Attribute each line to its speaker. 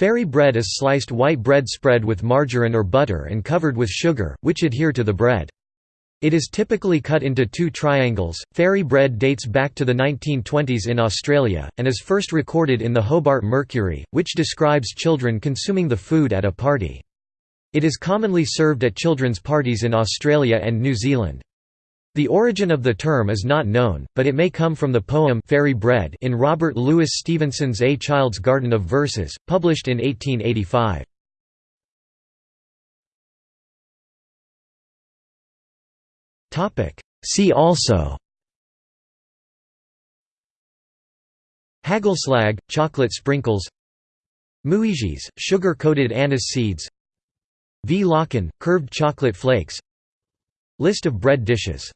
Speaker 1: Fairy bread is sliced white bread spread with margarine or butter and covered with sugar, which adhere to the bread. It is typically cut into two triangles. Fairy bread dates back to the 1920s in Australia, and is first recorded in the Hobart Mercury, which describes children consuming the food at a party. It is commonly served at children's parties in Australia and New Zealand. The origin of the term is not known, but it may come from the poem Fairy Bread in Robert Louis Stevenson's A Child's Garden of Verses, published in 1885. See also Hagelslag, chocolate sprinkles Muisjes, sugar-coated anise seeds Vlokken, curved chocolate flakes List of bread dishes